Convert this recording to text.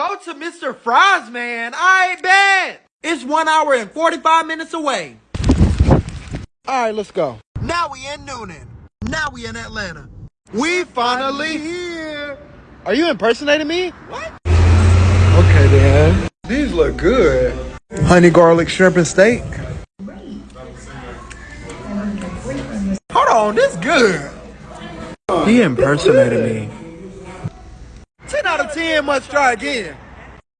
Go to Mr. Fries, man. I bet. It's one hour and 45 minutes away. All right, let's go. Now we in Newnan. Now we in Atlanta. We finally here. Are you impersonating me? What? Okay, then. These look good. Honey garlic shrimp and steak. Hold on, this good. He impersonated me. 10 out of 10 must try again.